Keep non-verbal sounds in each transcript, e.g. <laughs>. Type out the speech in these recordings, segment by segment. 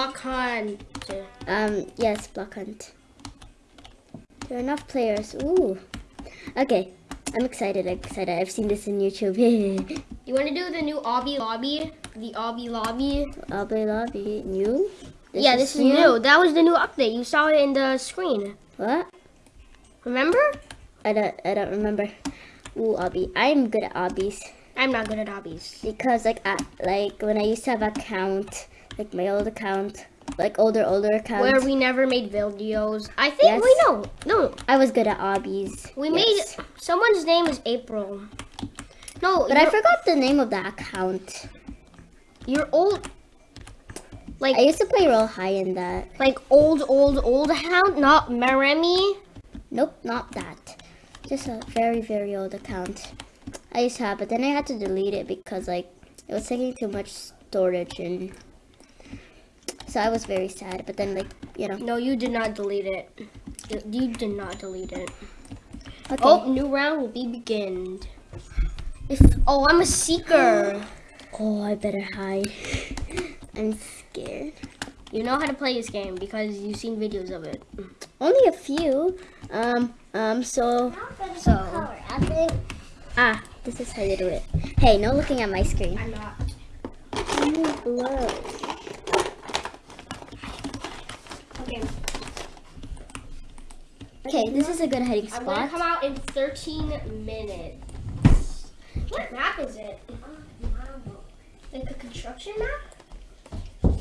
block hunt. Um, yes, block hunt. There are enough players. Ooh. Okay, I'm excited. I'm excited. I've seen this in YouTube. <laughs> you want to do the new obby lobby? The obby lobby? Obby lobby. New? This yeah, is this is new? new. That was the new update. You saw it in the screen. What? Remember? I don't. I don't remember. Ooh, obby. I'm good at obbies. I'm not good at obbies. Because like, I, like when I used to have account, like my old account, like older older account. where we never made videos. I think yes. we know. No, I was good at obbies. We yes. made someone's name is April. No, but I forgot the name of that account. Your old. Like I used to play real high in that. Like old, old, old account, not Maremi. Nope, not that. Just a very, very old account. I used to have, but then I had to delete it because like it was taking too much storage and so I was very sad, but then like, you know. No, you did not delete it. You did not delete it. Okay. Oh, new round will be beginned. If oh, I'm a seeker. <gasps> Oh, I better hide. <laughs> I'm scared. You know how to play this game because you've seen videos of it. Only a few. Um, um, so, so. Ah, this is how you do it. Hey, no looking at my screen. I'm not. Blow. Okay, this is a good hiding spot. I'm gonna come out in 13 minutes. What map is it? Like a construction map?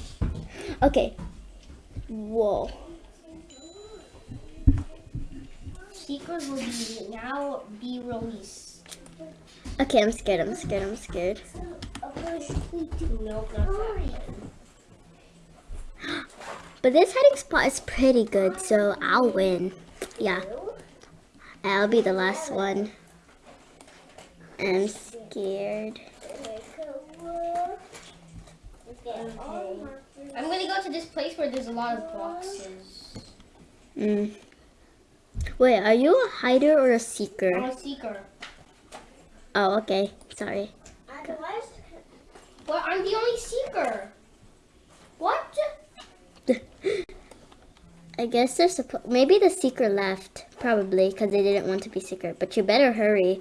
Okay. Whoa. Secrets will be now be released. Okay, I'm scared. I'm scared. I'm scared. Nope, <gasps> But this hiding spot is pretty good, so I'll win. Yeah. I'll be the last one. I'm scared. I'm gonna go to this place where there's a lot of boxes. Mm. Wait, are you a hider or a seeker? I'm a seeker. Oh, okay. Sorry. Well, I'm the only seeker. What? I guess they're supposed. Maybe the seeker left, probably, because they didn't want to be secret. But you better hurry.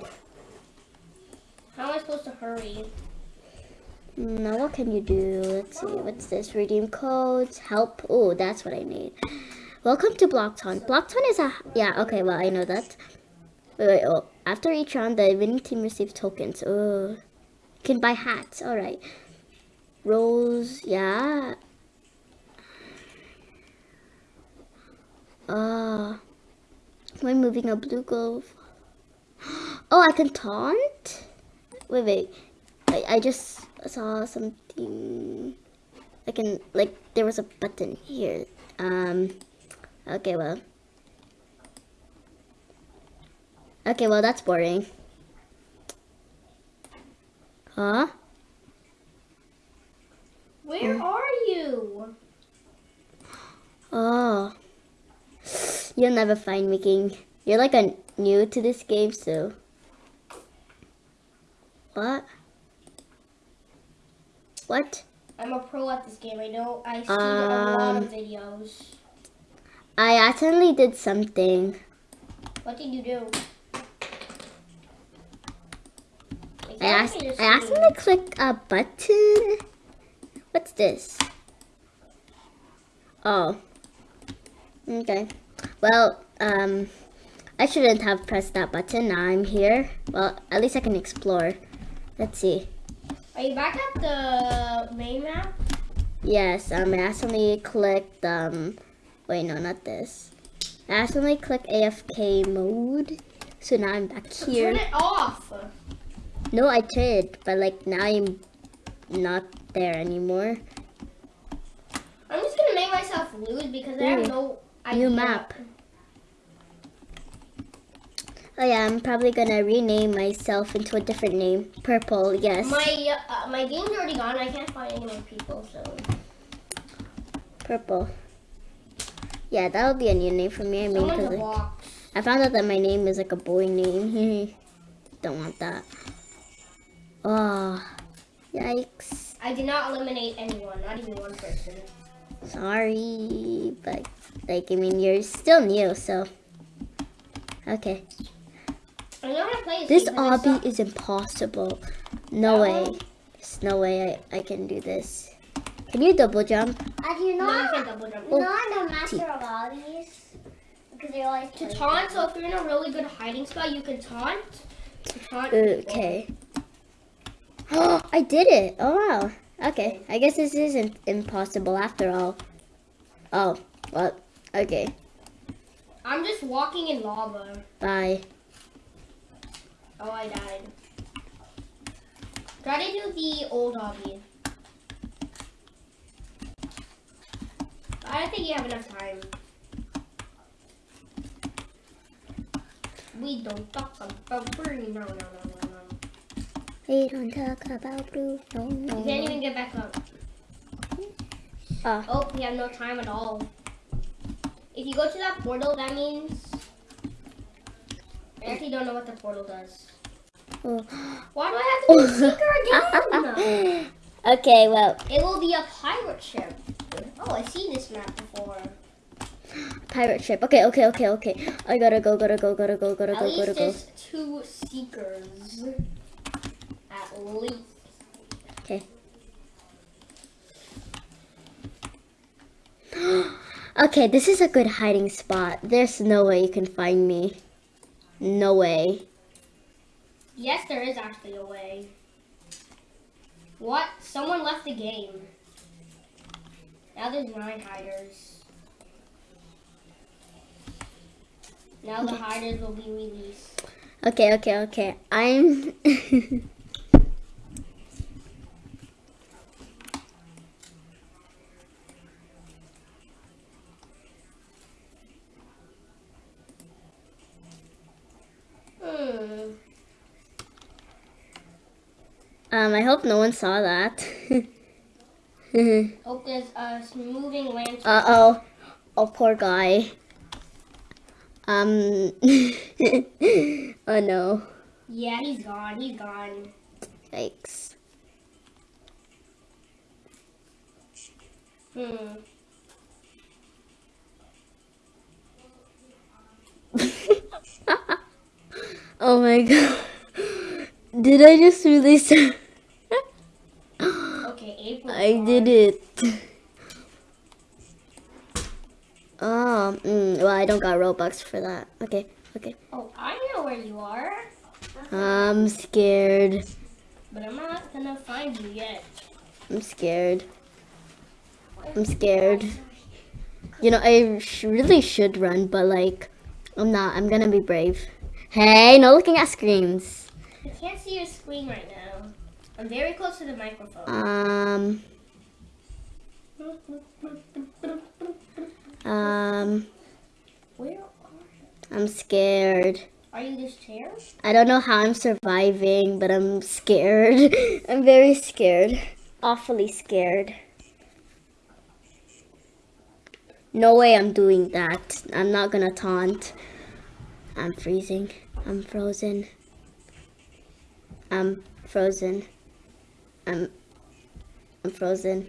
How am I supposed to hurry? Mm, now what can you do? Let's see. What's this? Redeem codes. Help. Oh, that's what I need. Welcome to Block Hunt. Blockton is a yeah. Okay, well I know that. Wait, wait. Oh, after each round, the winning team receives tokens. Oh, can buy hats. All right. Rolls. Yeah. Uh, am I moving a blue glove? <gasps> Oh, I can taunt? Wait, wait. I, I just saw something. I can, like, there was a button here. Um, okay, well. Okay, well, that's boring. Huh? Where mm. are you? Oh. <gasps> You'll never find me, King. You're like a new to this game, so. What? What? I'm a pro at this game. I know I see um, a lot of um, videos. I accidentally did something. What did you do? I, asked, I accidentally clicked a button. What's this? Oh. Okay. Well, um, I shouldn't have pressed that button. Now I'm here. Well, at least I can explore. Let's see. Are you back at the main map? Yes, um, I accidentally clicked, um, wait, no, not this. I accidentally clicked AFK mode. So now I'm back here. Turn it off. No, I did, but like now I'm not there anymore. I'm just gonna make myself lose because. I have no New map. Oh yeah, I'm probably gonna rename myself into a different name. Purple, yes. My uh, my game's already gone. I can't find any more people, so. Purple. Yeah, that'll be a new name for me. I mean, cause like, I found out that my name is like a boy name. <laughs> Don't want that. Oh, yikes. I did not eliminate anyone, not even one person. Sorry, but like I mean you're still new, so okay. I know how to play This game, obby is impossible. No That way. one? There's no way I, I can do this. Can you double jump? As you No, know, you can't double jump. Oh. not a master of all these. Because they always To taunt, so if you're in a really good hiding spot, you can taunt. To taunt Okay. Oh, <gasps> I did it. Oh wow. Okay. I guess this isn't impossible after all. Oh, well, okay. I'm just walking in lava. Bye. Oh, I died. Try to do the old obby. I don't think you have enough time. We don't talk about free. No, no, no, no, no. We don't talk about blue. No, You can't even get back up. Ah. Oh, we have no time at all. If you go to that portal, that means. I actually don't know what the portal does. Oh. Why do I have to do the seeker again? <laughs> okay, well, It will be a pirate ship. Oh, I've seen this map before. pirate ship. Okay, okay, okay, okay. I gotta go, gotta go, gotta go, gotta At go, gotta go. there's two seekers. At least. Okay. <gasps> <gasps> okay, this is a good hiding spot. There's no way you can find me. No way. Yes, there is actually a way. What? Someone left the game. Now there's nine hiders. Now the hiders will be released. Okay, okay, okay. I'm. <laughs> Hmm. Um, I hope no one saw that. <laughs> Oh, there's a moving lantern. Uh oh. Oh, poor guy. Um. <laughs> oh no. yeah, he's gone. He's gone. Yikes. Hmm. <laughs> oh my god. Did I just release? I did it. Oh, mm, well, I don't got Robux for that. Okay, okay. Oh, I know where you are, I'm scared. but I'm not gonna find you yet. I'm scared. I'm scared. You know, I sh- really should run, but like, I'm not. I'm gonna be brave. Hey, no looking at screens. I can't see your screen right now. I'm very close to the microphone. Um, um, Where are I'm scared. Are you this chair? I don't know how I'm surviving, but I'm scared. <laughs> I'm very scared. Awfully scared. No way I'm doing that. I'm not gonna taunt. I'm freezing. I'm frozen. I'm frozen. I'm I'm frozen.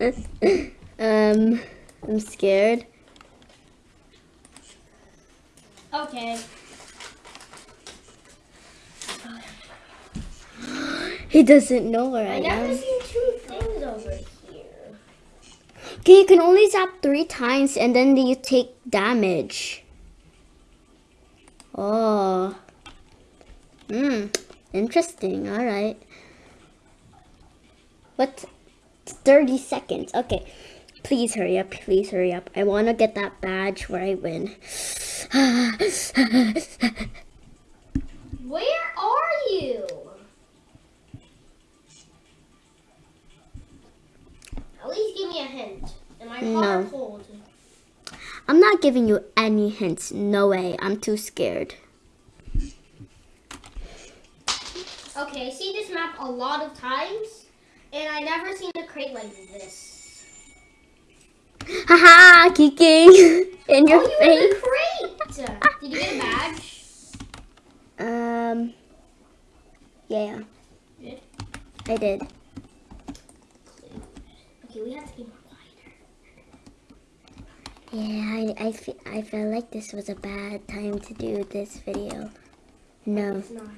um I'm scared. Okay. He doesn't know where I, I am. seen two things over here. Okay, you can only zap three times and then you take damage. Oh. Hmm. Interesting. Alright. What? 30 seconds. Okay. Please hurry up. Please hurry up. I want to get that badge where I win. <sighs> <laughs> I'm not giving you any hints. No way. I'm too scared. Okay, I see this map a lot of times, and I never seen a crate like this. Haha! Kicking <laughs> in your oh, you face. crate! Did you get a badge? Um. Yeah, Did? I did. Okay, we have to be. Yeah, I, I, fe- I felt like this was a bad time to do this video. No. It's not.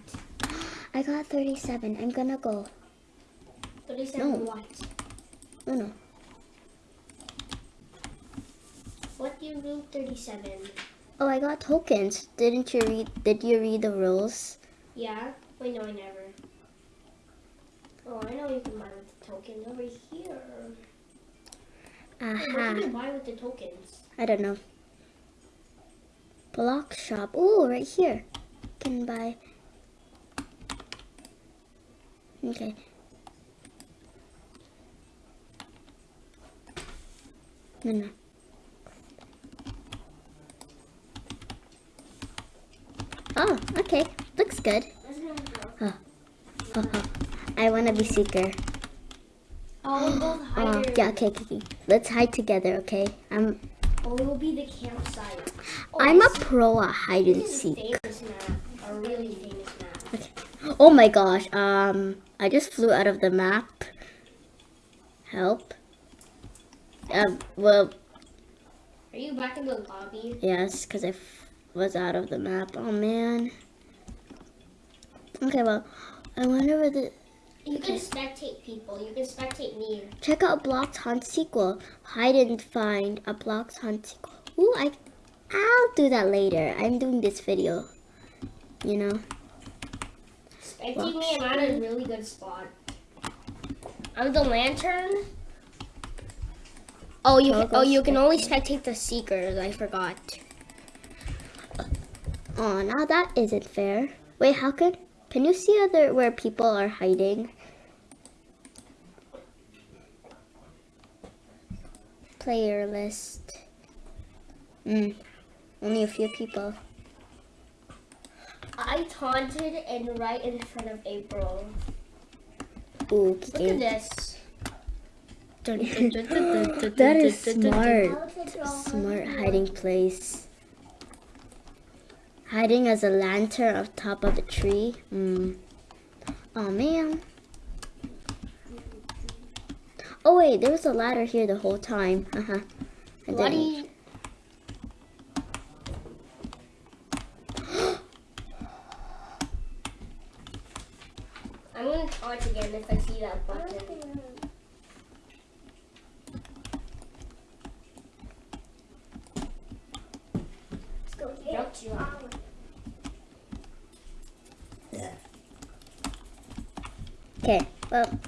I got 37. I'm gonna go. 37 No. what? No, no. What do you mean 37? Oh, I got tokens. Didn't you read? Did you read the rules? Yeah? Wait, no, I never. Oh, I know you can buy with the tokens over here. Wait, what Aha. can you buy with the tokens? I don't know. Block shop. Oh, right here. Can buy. Okay. No, no. Oh, okay. Looks good. Oh, oh. I want to be seeker. Oh, we'll both hide Oh, yeah, okay, okay, okay. Let's hide together, okay? I'm Oh, will be the campsite. Oh, I'm a pro at hide and This is a seek. famous map. A really famous map. Okay. Oh my gosh. Um, I just flew out of the map. Help. Um, well, Are you back in the lobby? yes, because I f- was out of the map. Oh man. Okay, well, I wonder where the. You can spectate people. You can spectate me. Check out Blocked Hunt sequel. Hide and find a Blocked Hunt sequel. Ooh, I. I'll do that later. I'm doing this video. You know. Spectate me. I'm at a really good spot. I'm the lantern. Oh, you can, oh you can only spectate the seekers. I forgot. Oh, now that isn't fair. Wait, how could? Can you see other where people are hiding? Player list. Hmm. Only a few people. I taunted and right in front of April. Ooh, Look at this. <laughs> That is smart. How to draw Smart hiding place. Hiding as a lantern on top of the tree. Hmm. Oh man. Oh wait, there was a ladder here the whole time. Uh huh. What do you? I'm gonna taunt again if I see that button. Let's go. Jump you up. Okay, well,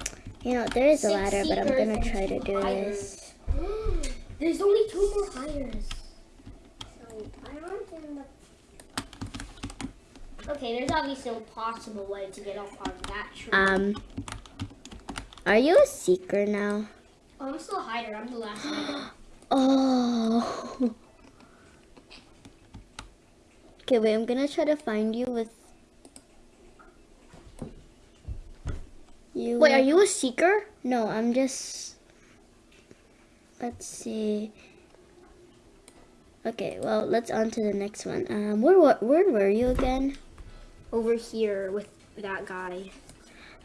you know, there is a ladder, but I'm gonna try to do this. <gasps> There's only two more hiders. So I want in the Okay, there's obviously no possible way to get up on that tree. Um, are you a seeker now? oh, I'm still a hider. I'm the last hider. <gasps> Oh. <laughs> Okay, wait, I'm gonna try to find you with. You. Wait, are you a seeker? No, I'm just. Let's see. Okay, well, let's on to the next one. Um, where wa- where were you again? Over here with that guy.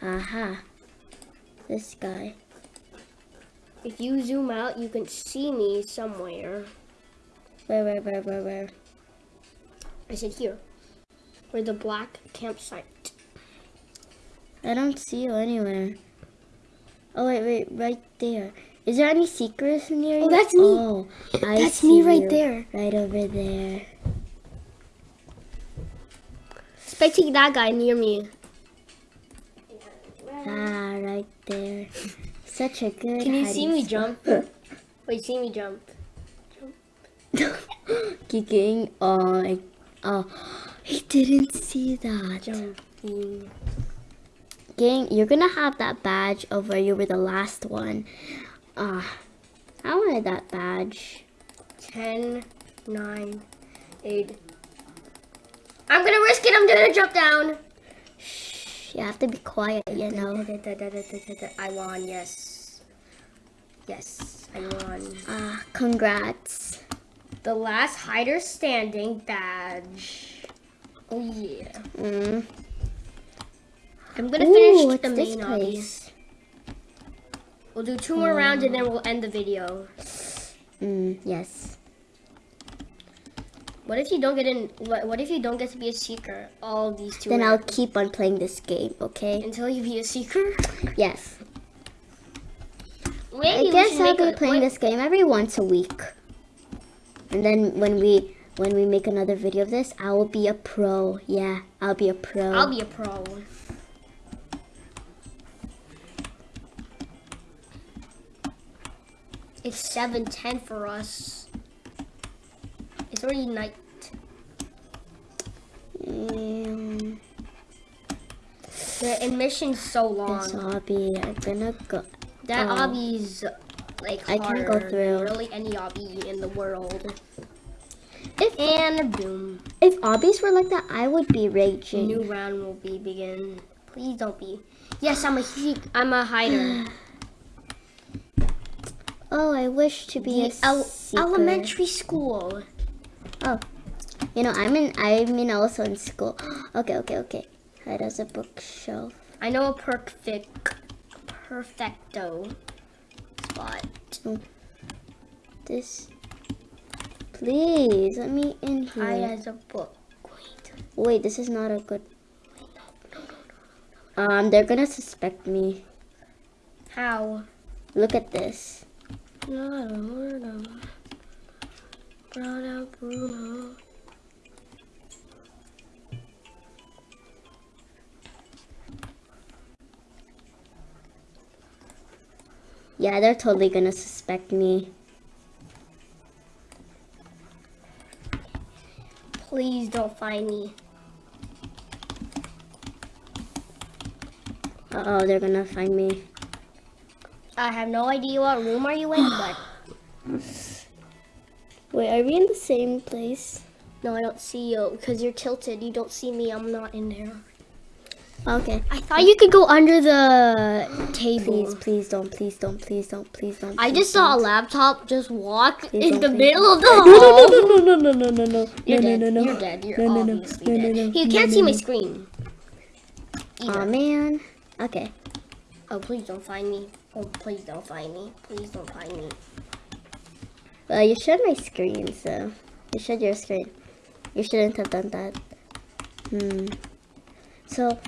Aha. This guy. If you zoom out, you can see me somewhere. Where, where, where, where, where? I said here. Where the black campsite. I don't see you anywhere. Oh wait, wait, right there. Is there any secrets near you? Oh, that's me. Oh, I That's me right there. Right over there. Spectate that guy near me. Ah, right there. Such a good. Can you see me spot. jump? <laughs> Wait, see me jump. <laughs> Kicking. Oh, I, oh, <gasps> he didn't see that. Jumping. You're gonna have that badge of where you were the last one. Ah, I wanted that badge. 10, 9, 8. I'm gonna risk it. I'm gonna jump down. Shh, you have to be quiet, you know. I won, yes. Yes, I won. Ah, congrats. The last hider standing badge. Oh yeah. Mm. I'm gonna Ooh, finish the main place? We'll do two more rounds and then we'll end the video. Mm, yes. What if you don't get in? What, what if you don't get to be a seeker? All these two. Then I'll keep on playing this game, okay? until you be a seeker. Yes. Maybe I guess I'll be playing this game every once a week. And then when we when we make another video of this, I will be a pro. Yeah, I'll be a pro. I'll be a pro. It's seven ten for us. It's already night. Um, The admission's so long. this obby. I'm gonna go. That Oh. obby's like I harder can't go than through. really any obby in the world. If And boom, if obbies were like that, I would be raging. new round will be begin. Please don't be. Yes, I'm a he- I'm a hider. <sighs> <laughs> Oh, I wish to be a el- seeker. elementary school. Oh, you know, I'm in. I'm in also in school. <gasps> Okay, okay, okay. Hide as a bookshelf. I know a perfect, perfecto spot. This. Please let me in Hide here. as a book. Wait. Wait, this is not a good. Um, they're gonna suspect me. How? Look at this. Yeah, they're totally gonna suspect me. Please don't find me. Uh oh, they're gonna find me. I have no idea what room are you in, but <sighs> Wait, are we in the same place? no, I don't see you because you're tilted. You don't see me. I'm not in there. Okay. I thought you could go under the table. Please, please don't, please don't, please don't, please don't. I please just saw a laptop just walk Please in the middle of the <laughs> No, hall. no, no, no, no, no, no, no, You're no, dead. no, no, no. You're dead. You're No, no, no. obviously No, no, dead. no. You No, can't no, see no. my screen. Either. Aw, man. Okay. Oh, please don't find me. Oh, please don't find me. Please don't find me. Well, you showed my screen, so you showed your screen. You shouldn't have done that. Hmm. So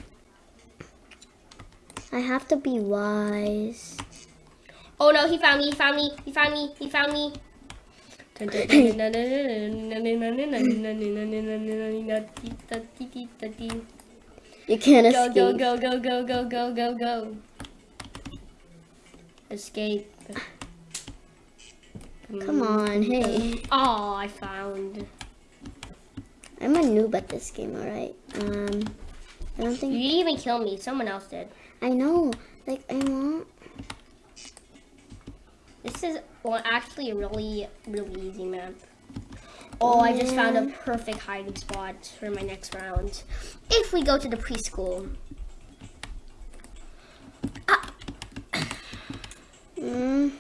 I have to be wise. Oh no, he found me. He found me. He found me. He found me. <laughs> You can't Go, escape. go, go, go, go, go, go, go, go. Escape. Come on, hey. Oh, I found. I'm a noob at this game, alright? Um, I don't You think. didn't even kill me. Someone else did. I know. Like, I want. This is well, actually a really, really easy map. Oh, I just found a perfect hiding spot for my next round. If we go to the preschool. Mm,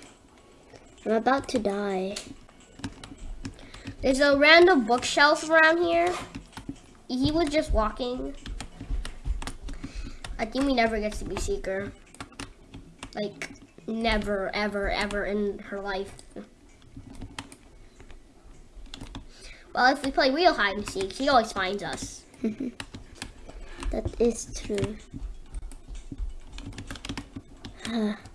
I'm about to die. There's a random bookshelf around here. He was just walking. I think we never gets to be Seeker. Like, never, ever, ever in her life. Well, if we play real hide and seek, he always finds us. <laughs> That is true. <sighs> <sighs>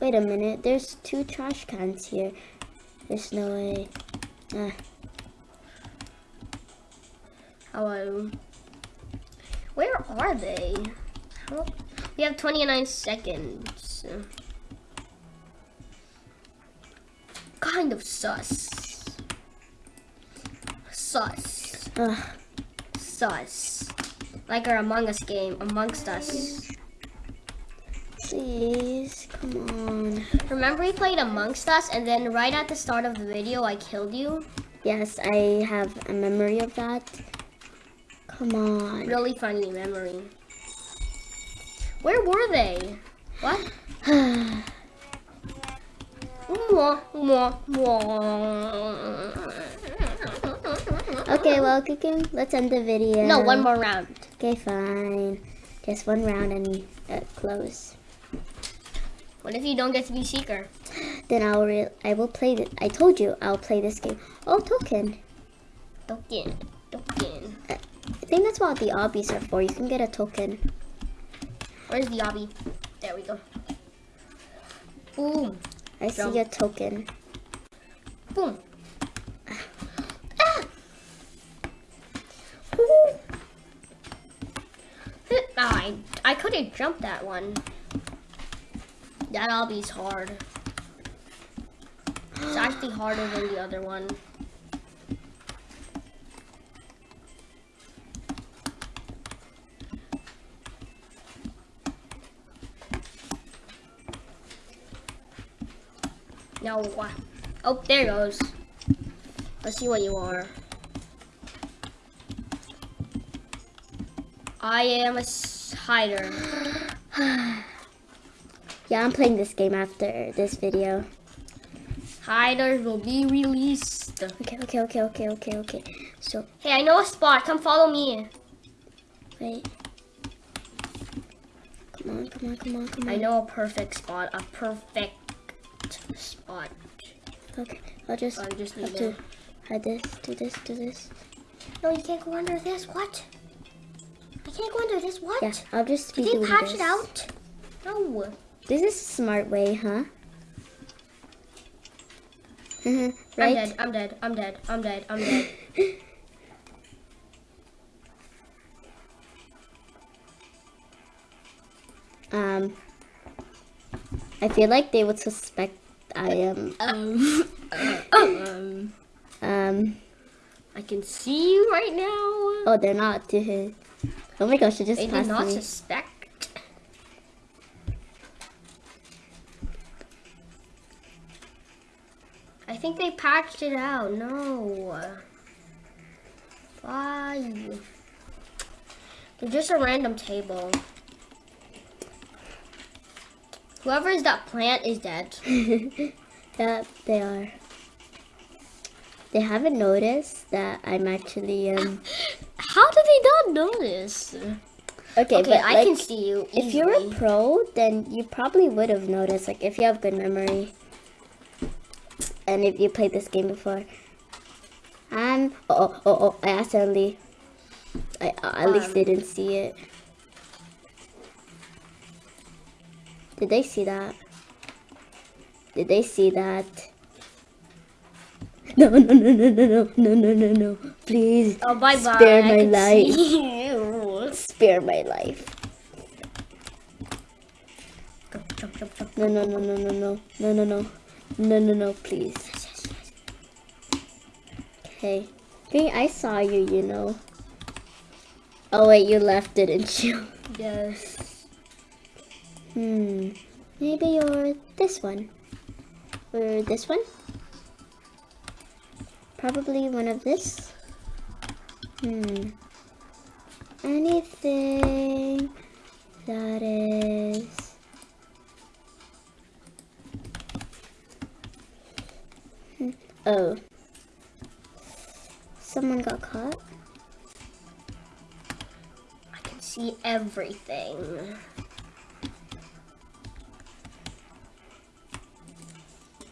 Wait a minute. There's two trash cans here. There's no way. Ah, Hello. Where are they? How- We have 29 seconds. Kind of sus. Sus. ugh. Sus. Like our Among Us game, Amongst Us. Please, come on. Remember we played Amongst Us and then right at the start of the video I killed you? Yes, I have a memory of that. Come on. Really funny memory. Where were they? What? Mwah, mwah, mwah. okay, well, Kukum, let's end the video. No, one more round. Okay, fine. Just one round and uh, close. What if you don't get to be seeker? Then I'll re- I will play. I told you I'll play this game. Oh, token. Token. Token. I think that's what the obbies are for. You can get a token. Where's the obby? There we go. Boom. I Jump. see a token. Boom. Ah. Ooh. Ah, I, I could have jumped that one. That obby's hard. It's actually harder than the other one. No. Oh, there goes. Let's see what you are. I am a hider. <sighs> <sighs> <sighs> Yeah, I'm playing this game after this video. Hiders will be released. Okay, okay, okay, okay, okay, okay. So, Hey, I know a spot. Come follow me. wait. Come on, come on, come on, come on. I know a perfect spot. A perfect spot. Okay, I'll just I just have need to to. hide this, do this, do this. No, you can't go under this. What? I can't go under this. What? Yeah, I'll just be Did they patch this. it out? No. This is a smart way, huh? <laughs> right? I'm dead. I'm dead. I'm dead. I'm dead. I'm dead. <laughs> Um, I feel like they would suspect I am. um, <coughs> <coughs> um, Um, I can see you right now. oh, they're not. <laughs> Oh my gosh, it just They did passed not me. suspect. Patched it out. No. Why? They're just a random table. Whoever is that plant is dead. <laughs> yeah, they are. They haven't noticed that I'm actually um. <laughs> How did they not notice? Okay, Okay, but I like, can see you. if you're a pro, then you probably would have noticed. Like, if you have good memory, and if you played this game before. Um. Oh, oh, oh, oh I accidentally. I at least Um, didn't see it. Did they see that? Did they see that? No, no, no, no, no, no, no, no, no, no. Please. Oh, bye bye. Spare my life. Spare my life. No, no, no, no, no, no, no, no, no, no, no, no, please. Okay. Okay, I saw you, you know. Oh wait, you left, didn't you? <laughs> Yes. Hmm. Maybe you're this one. Or this one? Probably one of this. Hmm. Anything that is. Oh. Someone got caught? I can see everything.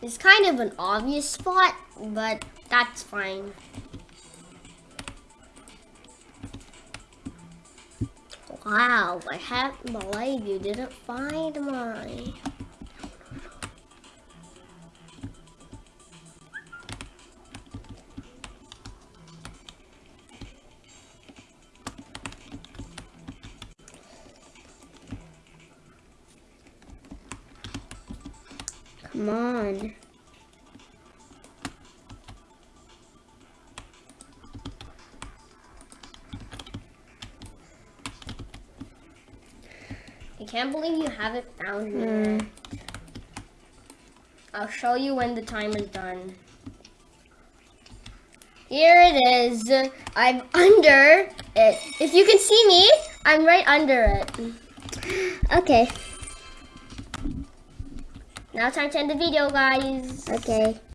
It's kind of an obvious spot, but that's fine. Wow, I can't believe you didn't find my. Come on. I can't believe you haven't found me. Yet. Hmm. I'll show you when the time is done. Here it is. I'm under it. If you can see me, I'm right under it. Okay. Now time to end the video, guys. Okay.